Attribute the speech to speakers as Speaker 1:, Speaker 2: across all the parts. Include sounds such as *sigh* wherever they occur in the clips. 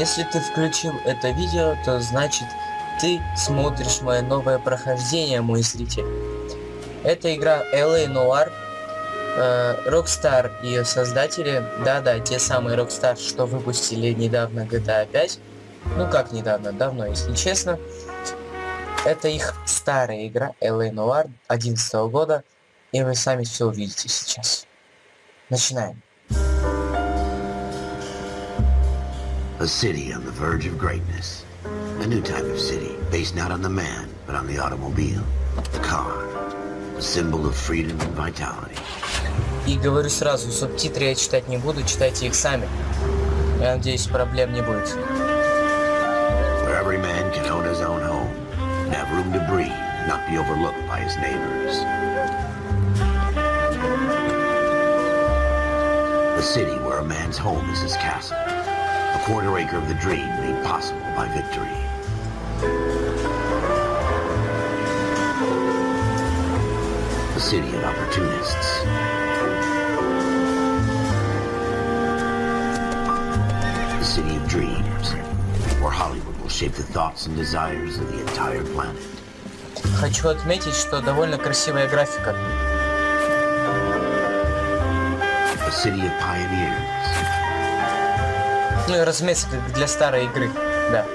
Speaker 1: Если ты включил это видео, то значит ты смотришь мое новое прохождение, мой зритель. Это игра LA Noir. Э, Rockstar, ее создатели, да-да, те самые Rockstar, что выпустили недавно GTA 5. Ну как недавно, давно, если честно. Это их старая игра LA Noir 11 года, и вы сами все увидите сейчас. Начинаем.
Speaker 2: A city on the verge of greatness. A new type of city, based not on the man, but on the automobile. The car. A symbol of freedom and vitality.
Speaker 1: И говорю сразу, субтитры я читать не буду, читайте их сами. Я надеюсь, проблем не будет.
Speaker 2: Where every man can own his own home, and have room to breathe, and not be overlooked by his neighbors. A city where a man's home is his castle. A quarter acre of the dream made possible by victory. A city of opportunists. A city of dreams, where Hollywood will shape the thoughts and desires of the entire planet.
Speaker 1: Хочу отметить, что довольно красивая графика.
Speaker 2: A city of pioneers.
Speaker 1: Ну и разумеется, для старой игры. Да.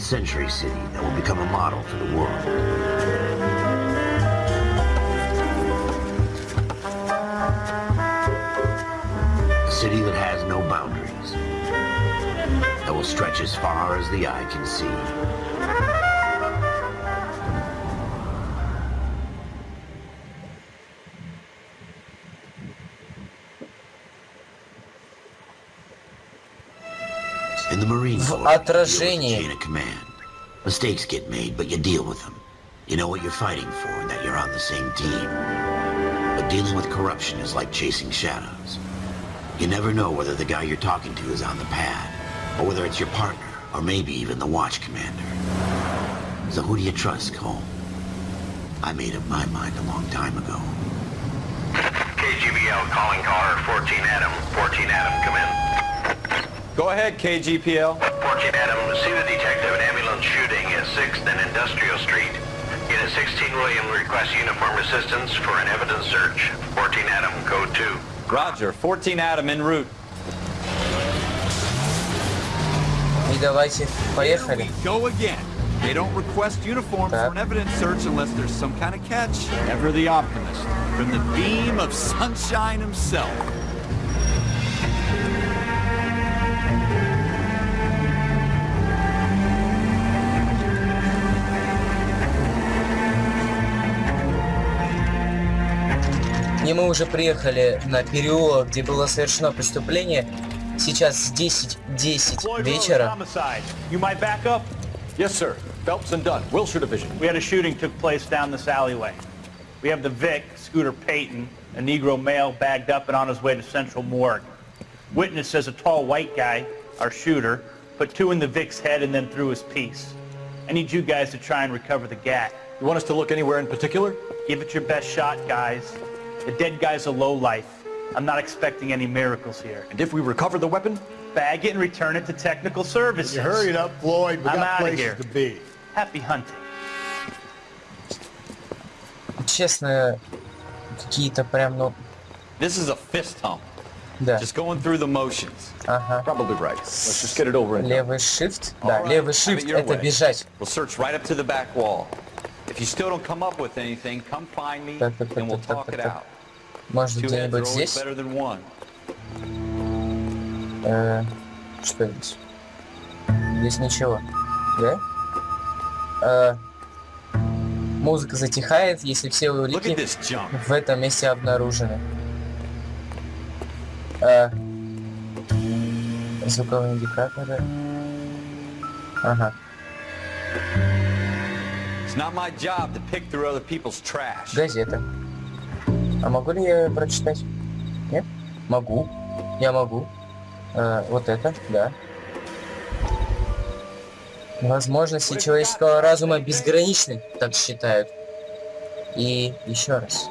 Speaker 2: A 20th century city that will become a model for the world. A city that has no boundaries, that will stretch as far as the eye can see. Command. Mistakes get made, but you deal with them. You know what you're fighting for and that you're on the same team. But dealing with corruption is like chasing shadows. You never know whether the guy you're talking to is on the pad, or whether it's your partner, or maybe even the watch commander. So who do you trust, Cole? I made up my mind a long time ago.
Speaker 3: KGBL calling caller 14 Adam. 14 Adam, come in.
Speaker 4: Go ahead, KGPL.
Speaker 3: 14 Adam, see the detective An ambulance shooting at 6th and Industrial Street. Unit 16 William requests uniform assistance for an evidence search. 14 Adam, code 2.
Speaker 4: Roger, 14 Adam en route.
Speaker 1: I dawajcie,
Speaker 5: pojechali. Go again. They don't request uniforms for an evidence search unless there's some kind of catch. Ever the optimist. From the beam of sunshine himself.
Speaker 1: И мы уже приехали на переулок, где было совершено преступление. Сейчас 10-10 вечера.
Speaker 6: Homicide. You might back up?
Speaker 4: Yes, sir. Phelps and Dunn, Wilshire Division.
Speaker 6: We had a shooting took place down this alleyway. We have the Vic, Scooter Payton, a Negro male bagged up and on his way to Central Morgue. Witness says a tall white guy, our shooter, put two in the Vic's head and then threw his piece. I need you guys to try and recover the gat.
Speaker 4: You want us to look anywhere in particular?
Speaker 6: Give it your best shot, guys. The dead guy's a low life. I'm not expecting any miracles here.
Speaker 4: And if we recover the weapon?
Speaker 6: Bag it and return it to technical services.
Speaker 7: You hurry it up, Floyd. We
Speaker 6: I'm
Speaker 7: got
Speaker 6: outta
Speaker 7: places
Speaker 6: here.
Speaker 7: to be.
Speaker 6: Happy hunting.
Speaker 1: Честно, какие-то прям, ну,
Speaker 4: This is a fist hump.
Speaker 1: да.
Speaker 4: Just going through the motions.
Speaker 1: Ага.
Speaker 4: Probably right. Let's just get it over and done.
Speaker 1: Левый shift, да,
Speaker 4: All right,
Speaker 1: левый
Speaker 4: have it
Speaker 1: shift
Speaker 4: your
Speaker 1: это
Speaker 4: way.
Speaker 1: бежать.
Speaker 4: We'll search right up to the back wall. If you still don't come up with anything, come find me
Speaker 1: Так, так, так,
Speaker 4: and we'll talk
Speaker 1: так,
Speaker 4: it
Speaker 1: так.
Speaker 4: out.
Speaker 1: Может
Speaker 4: Two heads are
Speaker 1: где-нибудь здесь?
Speaker 4: better than one.
Speaker 1: Э, что здесь? Здесь ничего. Да? Э, музыка затихает, если все улики в этом месте обнаружены. А, звуковые индикаторы. Ага.
Speaker 4: It's not my job to pick through other people's trash.
Speaker 1: Газета. А могу ли я её прочитать? Нет? Могу. Я могу. Э, вот это, да. Возможности человеческого разума безграничны, так считают. И еще раз.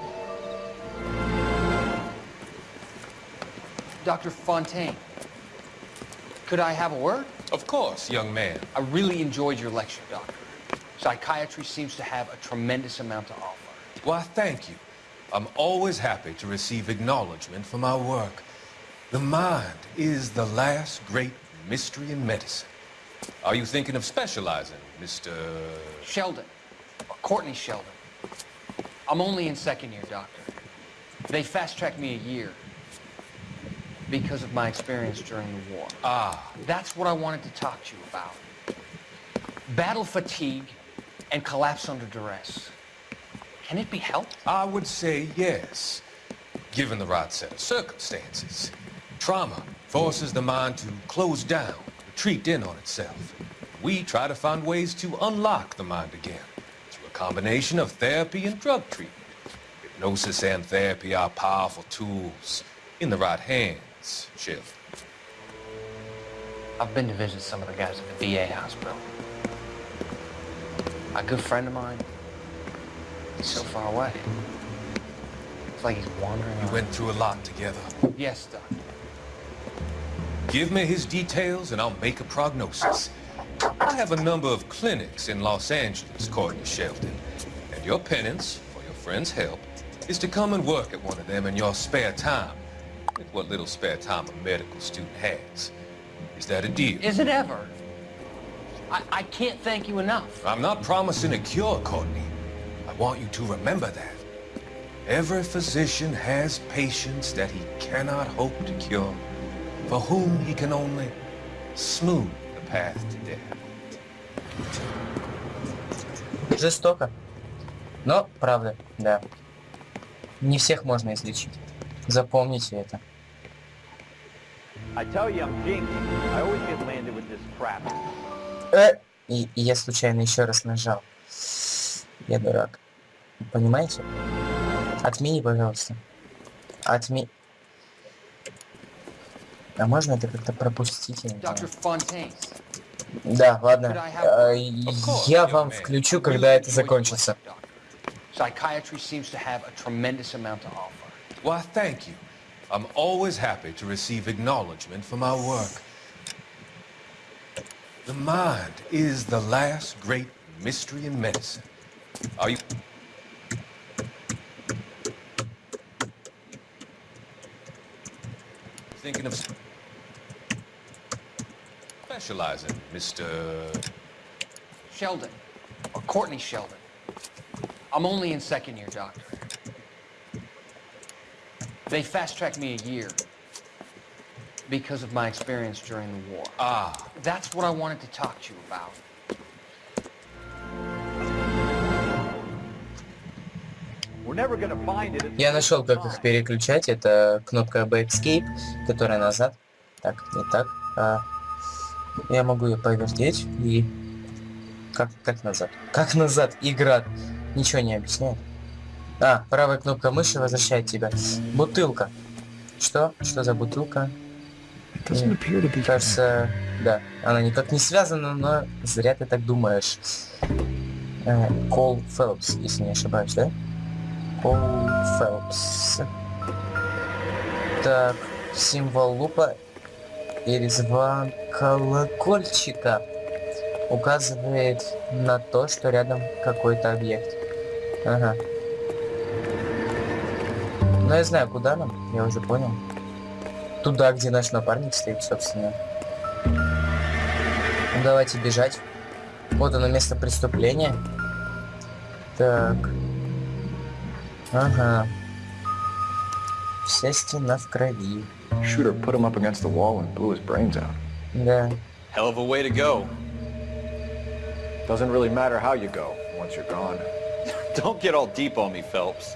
Speaker 8: Dr. Fontaine, could I have a word?
Speaker 9: Of course, young man.
Speaker 8: I really enjoyed your lecture, Doctor. Psychiatry seems to have a tremendous amount to offer.
Speaker 9: Why, thank you. I'm always happy to receive acknowledgement for my work. The mind is the last great mystery in medicine. Are you thinking of specializing, Mr...
Speaker 8: Sheldon, Courtney Sheldon. I'm only in second year, Doctor. They fast-tracked me a year because of my experience during the war.
Speaker 9: Ah,
Speaker 8: That's what I wanted to talk to you about. Battle fatigue and collapse under duress. Can it be helped?
Speaker 9: I would say yes, given the right set of circumstances. Trauma forces the mind to close down, retreat in on itself. We try to find ways to unlock the mind again through a combination of therapy and drug treatment. Hypnosis and therapy are powerful tools in the right hands, Shiv.
Speaker 8: I've been to visit some of the guys at the VA hospital. A good friend of mine, he's so far away. It's like he's wandering
Speaker 9: We
Speaker 8: around.
Speaker 9: went through a lot together.
Speaker 8: Yes, Doctor.
Speaker 9: Give me his details and I'll make a prognosis. I have a number of clinics in Los Angeles, Courtney Shelton. And your penance, for your friend's help, is to come and work at one of them in your spare time. With what little spare time a medical student has. Is that a deal?
Speaker 8: Is it ever? I, I can't thank you enough.
Speaker 9: I'm not promising a cure, Courtney. I want you to remember that. Every physician has patients that he cannot hope to cure, for whom he can only smooth the path to death.
Speaker 1: Жестоко. Но, правда, да. Не всех можно излечить. Запомните это.
Speaker 10: I tell you, I'm jinxed. I always get landed with this crap.
Speaker 1: Э! И, и я случайно еще раз нажал. Я дурак. Понимаете? Отмени, пожалуйста. Отми... А можно это как-то пропустить? Да, ладно. Э, Я вам включу, когда это закончится.
Speaker 8: Psychiatry seems to have a tremendous amount to offer.
Speaker 9: Why, thank you. I'm always happy to receive acknowledgement for my work. The mind is the last great mystery in medicine. Are you... Thinking of specializing, Mr.
Speaker 8: Sheldon, or Courtney Sheldon. I'm only in second year, Doctor. They fast-tracked me a year because of my experience during the war.
Speaker 9: Ah,
Speaker 8: That's what I wanted to talk to you about.
Speaker 10: We're never gonna find it.
Speaker 1: Я нашел, как их переключать. Это кнопка Backscape, которая назад. Так, не так. А, я могу ее повертеть и... Как, как назад? Как назад? Игра. Ничего не объясняет. А, правая кнопка мыши возвращает тебя. Бутылка. Что? Что за бутылка? М, Кажется, да. Она никак не связана, но зря ты так думаешь. Э, Кол Фелпс, если не ошибаюсь, да? Пол Фелпс. Так, символ лупа и резьба колокольчика указывает на то, что рядом какой-то объект. Ага. Ну я знаю, куда нам, я уже понял. Туда, где наш напарник стоит, собственно. Ну, давайте бежать. Вот оно место преступления. Так. Ага. Вся стена в крови.
Speaker 11: Shooter put him up against the wall and blew his brains out.
Speaker 1: Да.
Speaker 4: Hell of a way to go.
Speaker 11: Doesn't really matter how you go once you're gone.
Speaker 4: Don't get all deep on me, Phelps.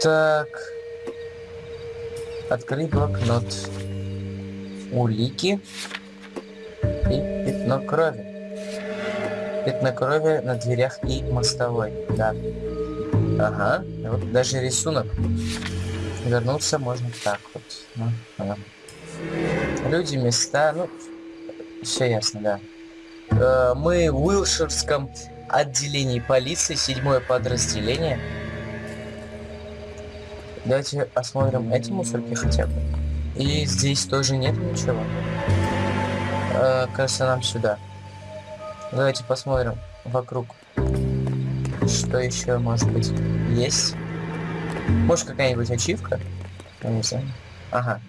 Speaker 1: Так. Открыть блокнот. Улики. И пятно крови. Пятно крови на дверях и мостовой. Да. Ага. Вот даже рисунок. Вернуться можно так вот. Ага. Люди, места, ну, все ясно, да. Э, мы в Уилширском отделении полиции, седьмое подразделение. Давайте осмотрим эти мусорки хотя бы. И здесь тоже нет ничего. Э, кажется, нам сюда. Давайте посмотрим вокруг. Что еще может быть есть? Может какая-нибудь ачивка? Я не знаю. Ага.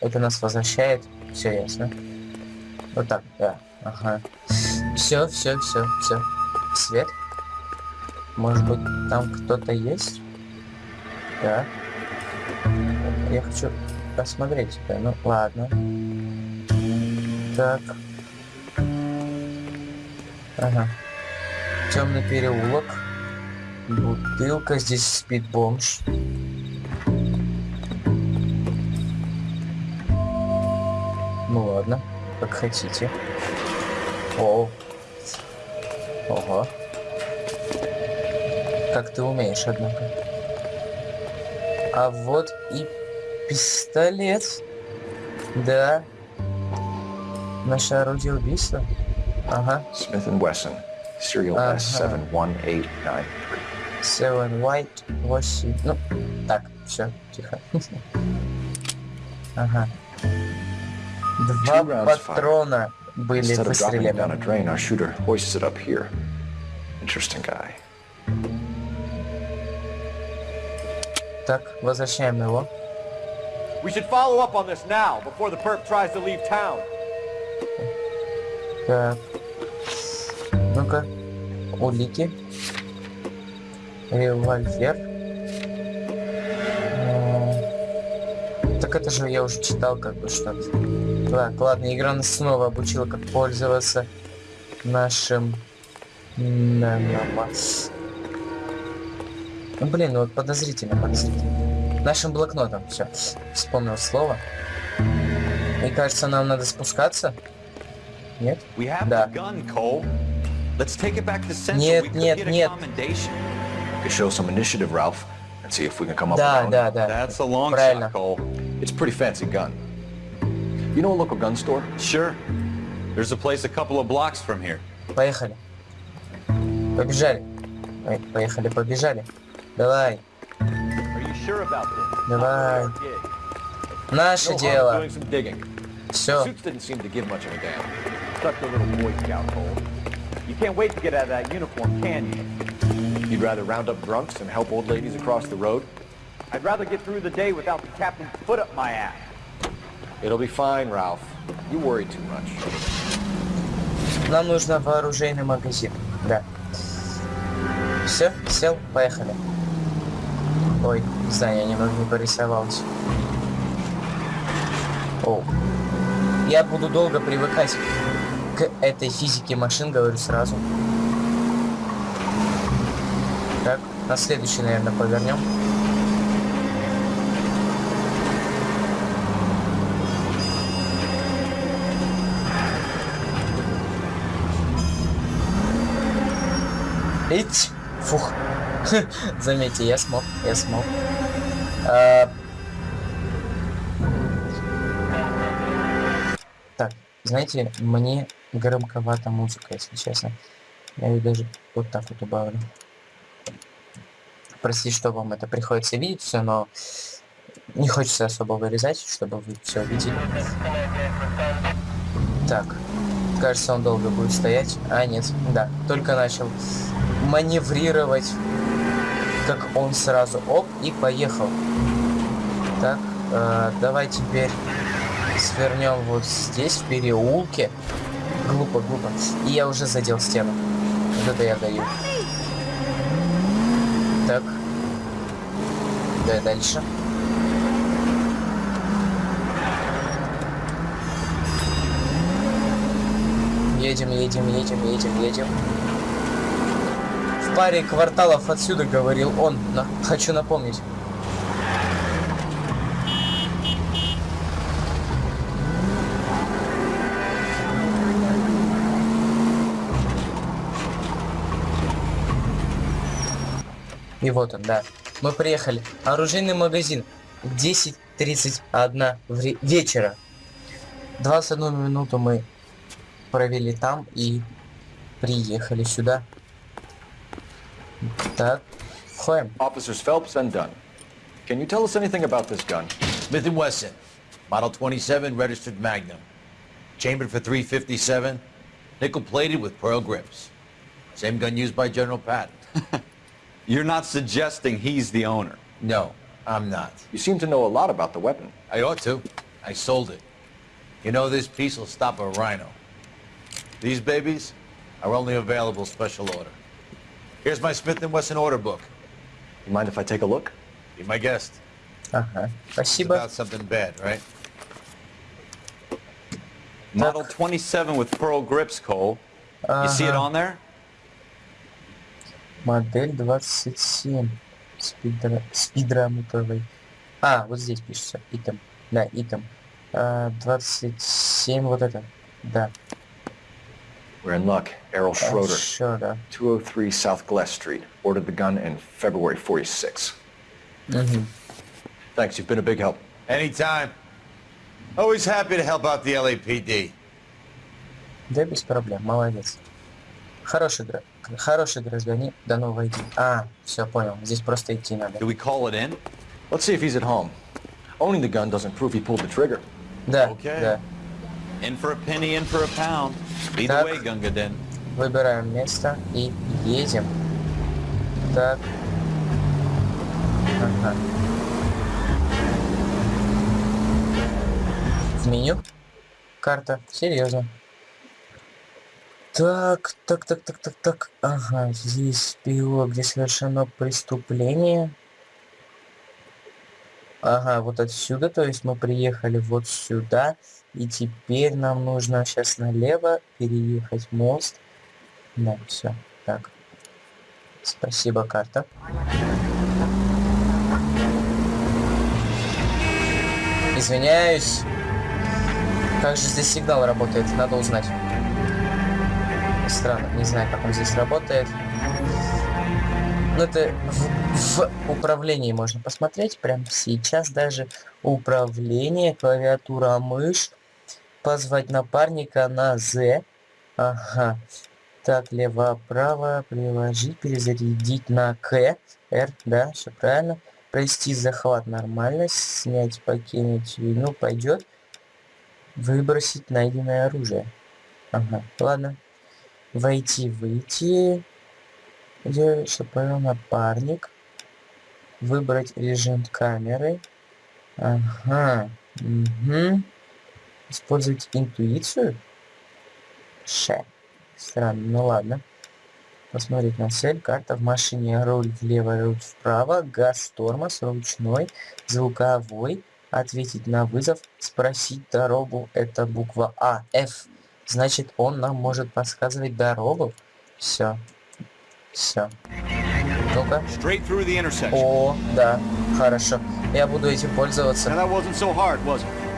Speaker 1: Это нас возвращает. Все ясно. Вот так, да. Ага. Все, все, все, все. Свет. Может быть, там кто-то есть? Да. Я хочу посмотреть тебя. Ну, ладно. Так. Ага. Темный переулок. Бутылка. Здесь спит бомж. Ну ладно, как хотите. О. Ого. Как ты умеешь, однако. А вот и пистолет. Да. Наше орудие убийства. Ага.
Speaker 11: Smith Wesson, serial
Speaker 1: Ага.
Speaker 11: S71893.
Speaker 1: Seven White 8. Ну, так, все, тихо. Ага. Два патрона были
Speaker 11: Instead of dropping down a drain, our shooter hoists it up here. Interesting guy.
Speaker 1: Так, возвращаем его.
Speaker 5: We should follow up on this now, before the perp tries to leave town.
Speaker 1: Так. Ну-ка. Улики. Револьвер. Так это же я уже читал как бы что Так, ладно, игра нас снова обучила, как пользоваться нашим... Ну блин, ну вот подозрительно, подозрительно. Нашим блокнотом, все. Вспомнил слово. И кажется, нам надо спускаться. Нет? Да. Нет, нет, нет.
Speaker 4: commendation.
Speaker 11: We could show some initiative, Ralph, and see if we can come up
Speaker 1: Да,
Speaker 11: with
Speaker 1: да, да.
Speaker 4: That's a long
Speaker 1: Правильно.
Speaker 4: shot, Cole.
Speaker 11: It's a pretty fancy gun. You know a local gun store?
Speaker 4: Sure. There's a place a couple of blocks from here.
Speaker 1: Поехали. Побежали. Ой, поехали, побежали. Давай. Давай. Наше дело. Все.
Speaker 5: You can't wait to get out of that uniform, can you?
Speaker 11: You'd rather round up drunks and help old ladies across the road?
Speaker 5: I'd rather get through the day without the captain's foot up my ass.
Speaker 11: It'll be fine, Ralph. You worry too much.
Speaker 1: Нам нужно вооружейный магазин. Да. Все, сел, поехали. Ой, здание немного не порисовалось. О. Я буду долго привыкать к этой физике машин, говорю сразу. Так, на следующий, наверное, повернем. Ить! Фух. *laughs* Заметьте, я смог, я смог. А, Так, знаете, мне громковата музыка, если честно. Я ее даже вот так вот убавлю. Прости, что вам это приходится видеть все, но не хочется особо вырезать, чтобы вы все видели. Так, кажется, он долго будет стоять. А, нет, да, только начал маневрировать, как он сразу оп и поехал. Так, э, давай теперь свернем вот здесь, в переулке. Глупо, глупо. И я уже задел стену. Вот это я даю. Так. Да, дальше. Едем, едем, едем, едем, едем паре кварталов отсюда, говорил он, но хочу напомнить. И вот он, да. Мы приехали. Оружейный магазин. 10.31 вре- вечера. 21 минуту мы провели там и приехали сюда. That claim.
Speaker 11: Officers Phelps and Dunn, can you tell us anything about this gun?
Speaker 12: Smith & Wesson, model 27, registered Magnum. Chambered for 357, nickel-plated with pearl grips. Same gun used by General Patton. *laughs*
Speaker 4: You're not suggesting he's the owner?
Speaker 12: No, I'm not.
Speaker 11: You seem to know a lot about the weapon.
Speaker 12: I ought to. I sold it. You know, this piece will stop a rhino. These babies are only available special order. Here's my Smith & Wesson order book.
Speaker 11: You mind if I take a look?
Speaker 12: Be my guest.
Speaker 1: Ага,
Speaker 12: It's
Speaker 1: спасибо.
Speaker 12: about something bad, right?
Speaker 4: Model 27 with pearl grips, Cole. You see it
Speaker 1: Ага.
Speaker 4: on there?
Speaker 1: Модель 27. Спидра... Спидрамутовый. А, вот здесь пишется. Итем. Да, итем. А, 27, вот это. Да.
Speaker 11: We're in luck. Errol Schroeder,
Speaker 1: Schroeder.
Speaker 11: 203 South Glass Street. Ordered the gun in February 46.
Speaker 1: Мгм.
Speaker 11: Thanks, you've been a big help.
Speaker 12: Anytime. Always happy to help out the LAPD.
Speaker 1: Да, без проблем, молодец. Хороший, гра... Хороший гражданин. До нового идти. А, все, понял. Здесь просто идти надо.
Speaker 4: Do we call it in?
Speaker 11: Let's see if he's at home. Owning the gun doesn't prove he pulled the trigger.
Speaker 1: Да,
Speaker 4: Окей.
Speaker 1: да.
Speaker 4: In for a penny, in for a pound. Either way, Gunga Din.
Speaker 1: Выбираем место и едем. Так. Ага. В меню. Карта. Серьезно. Так, так, так, так, так, так. Ага, здесь период, где совершено преступление. Ага, вот отсюда, то есть мы приехали вот сюда. И теперь нам нужно сейчас налево переехать мост. Да, все. Так. Спасибо, карта. Извиняюсь. Как же здесь сигнал работает? Надо узнать. Странно, не знаю, как он здесь работает. Ну, это в, в управлении можно посмотреть. Прямо сейчас даже управление, клавиатура, мышь. Позвать напарника на Z. Ага. Так, лево-право, приложить, перезарядить на К. R, да, все правильно. Провести захват нормально, снять, покинуть, ну, пойдет. Выбросить найденное оружие. Ага, ладно. Войти, выйти. Где, что понял, напарник. Выбрать режим камеры. Ага. Угу. Использовать интуицию. Ше. Странно, ну ладно. Посмотреть на цель, карта в машине, руль влево, руль вправо, газ, тормоз, ручной, звуковой, ответить на вызов, спросить дорогу, это буква А, F. Значит, он нам может подсказывать дорогу. Все. Все. Ну-ка. О, да, хорошо. Я буду этим пользоваться.
Speaker 5: So hard?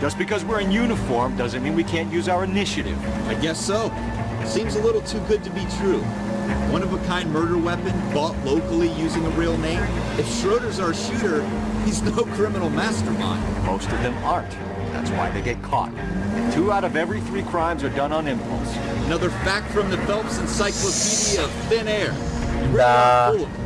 Speaker 5: Just because we're in uniform doesn't mean we can't use our initiative.
Speaker 13: I guess so. Seems a little too good to be true. One of a kind murder weapon bought locally using a real name. If Schroeder's our shooter, he's no criminal mastermind.
Speaker 11: Most of them aren't. That's why they get caught.
Speaker 5: Two out of every three crimes are done on impulse.
Speaker 13: Another fact from the Phelps Encyclopedia of Thin Air. You really
Speaker 1: Да.
Speaker 13: are full of it.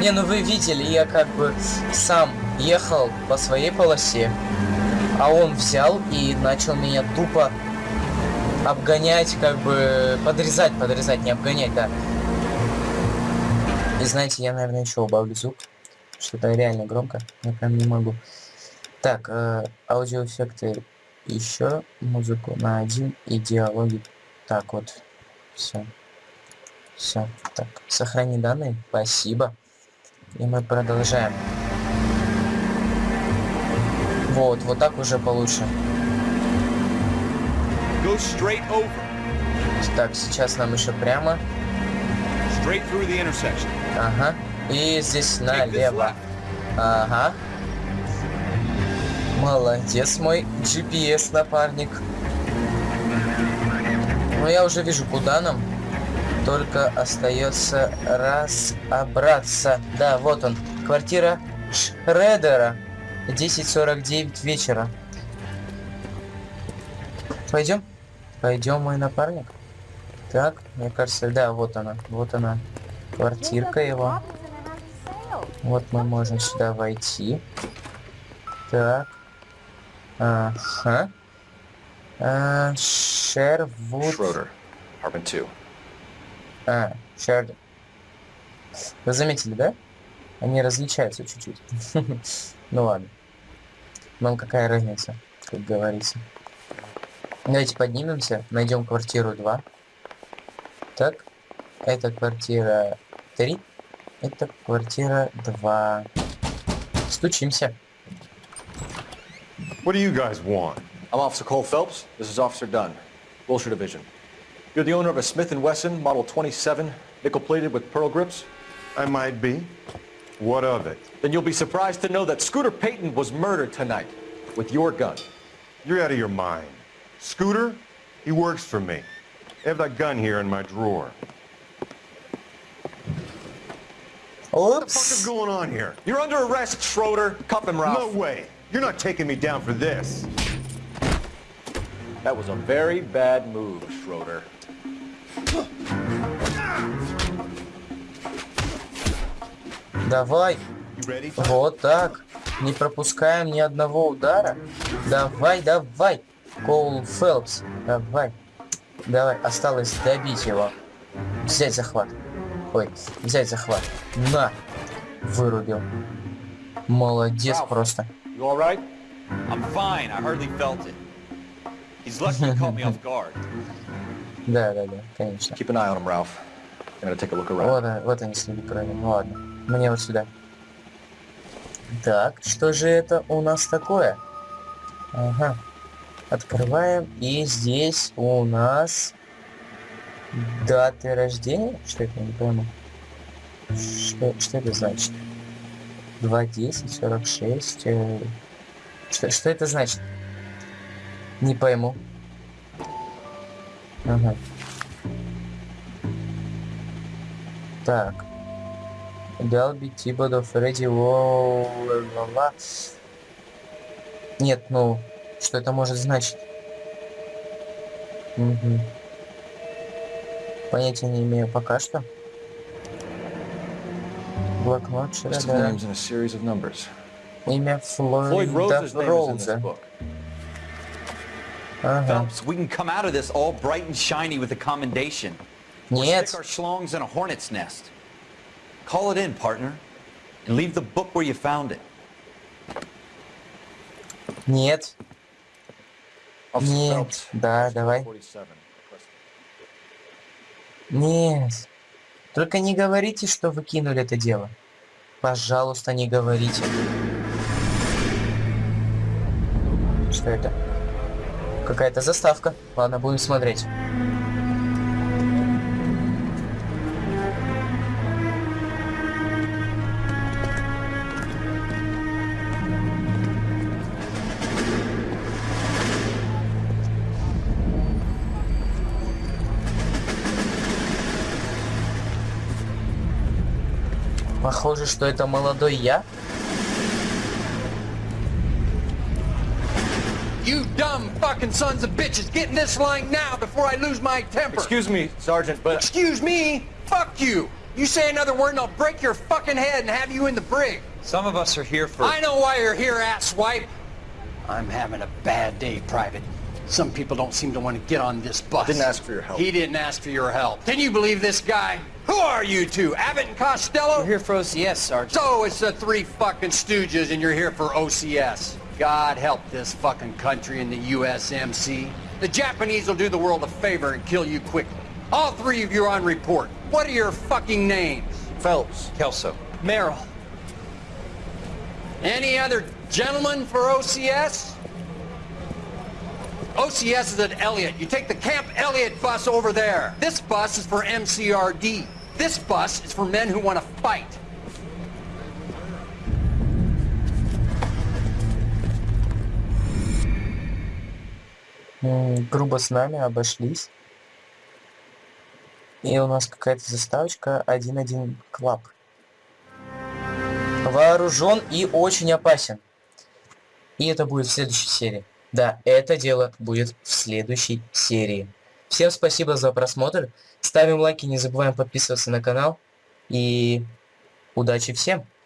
Speaker 1: Не, ну вы видели, я как бы сам ехал по своей полосе, а он взял и начал меня тупо обгонять, как бы подрезать, подрезать, не обгонять, да. И знаете, я, наверное, еще убавлю звук, что-то реально громко, я прям не могу. Так, э, аудиоэффекты еще, музыку на один и диалоги. Так вот, все. Все, так, сохрани данные, спасибо. И мы продолжаем. Вот, вот так уже получше. Так, сейчас нам еще прямо. Ага. И здесь налево. Ага. Молодец мой GPS напарник. Ну я уже вижу, куда нам. Только остается разобраться. Да, вот он. Квартира Шредера. 10.49 вечера. Пойдем? Пойдем, мой напарник. Так, мне кажется, да, вот она. Вот она. Квартирка его. Вот мы можем сюда войти. Так. Ага. А, Шервуд.
Speaker 11: Schroeder, apartment 2.
Speaker 1: А, Шер... Вы заметили, да? Они различаются чуть-чуть. Ну ладно. Нам какая разница, как говорится. Давайте поднимемся, найдем квартиру 2. Так, это квартира 3. Это квартира 2. Стучимся.
Speaker 14: What do you guys want?
Speaker 11: I'm Officer Cole Phelps. This is Officer Dunn, Wilshire Division. You're the owner of a Smith & Wesson Model 27, nickel-plated with pearl grips?
Speaker 14: I might be. What of it?
Speaker 11: Then you'll be surprised to know that Scooter Payton was murdered tonight with your gun.
Speaker 14: You're out of your mind. Scooter? He works for me. I have that gun here in my drawer. What the fuck is going on here?
Speaker 11: You're under arrest, Schroeder. Cuff him, Ralph.
Speaker 14: No way. You're not taking me down for this.
Speaker 11: That was a very bad move, Schroeder.
Speaker 1: Давай. Вот так. Не пропускаем ни одного удара. Давай, давай. Коул Фелпс. Давай. Давай. Осталось добить его. Взять захват. Ой, взять захват. На. Вырубил. Молодец
Speaker 4: Ralph.
Speaker 1: просто.
Speaker 4: Right? *laughs*
Speaker 1: Да, да, да, конечно.
Speaker 11: Keep an eye on him, Ralph. I'm gonna take a look around.
Speaker 1: Вот, вот они следы крови. Ну ладно. Мне вот сюда. Так, что же это у нас такое? Ага. Открываем. И здесь у нас даты рождения. Что это, не пойму. Что, что это значит? 2.10, 46. э, Что, что это значит? Не пойму. Ага. Так. Далби, Тибодо, Фредди, Воу, ла-ла. Нет, ну, что это может значить? Мгм. Понятия не имею пока что. Блокнот Шредера. Имя
Speaker 11: Floyd
Speaker 1: Флойда Роуза. Ага.
Speaker 4: Phelps, we can come out of this all bright and shiny with a commendation. Or
Speaker 1: Нет.
Speaker 4: stick our schlongs in a hornet's nest. Call it in, partner. And leave the book where you found it.
Speaker 1: Нет. Нет. Да, давай.
Speaker 11: 47.
Speaker 1: Нет. Только не говорите, что вы кинули это дело. Пожалуйста, не говорите. Что это? Какая-то заставка. Ладно, будем смотреть. Похоже, что это молодой я.
Speaker 7: You dumb fucking sons of bitches, get in this line now before I lose my temper.
Speaker 11: Excuse me, Sergeant, but
Speaker 7: Excuse me? Fuck you. You say another word and I'll break your fucking head and have you in the brig.
Speaker 4: Some of us are here for...
Speaker 7: I know why you're here, asswipe. I'm having a bad day, Private. Some people don't seem to want to get on this bus.
Speaker 11: Didn't ask for your help.
Speaker 7: He didn't ask for your help. Can you believe this guy? Who are you two? Abbott and Costello?
Speaker 1: We're here for OCS, Sergeant.
Speaker 7: So it's the three fucking stooges and you're here for OCS. God help this fucking country and the USMC. The Japanese will do the world a favor and kill you quickly. All three of you are on report. What are your fucking names?
Speaker 11: Phelps.
Speaker 4: Kelso.
Speaker 7: Merrill. Any other gentlemen for OCS? OCS is at Elliott. You take the Camp Elliott bus over there. This bus is for MCRD. This bus is for men who want to fight.
Speaker 1: Грубо с нами обошлись. И у нас какая-то заставочка 1.1 Club. Вооружен и очень опасен. И это будет в следующей серии. Да, это дело будет в следующей серии. Всем спасибо за просмотр. Ставим лайки, не забываем подписываться на канал. И удачи всем!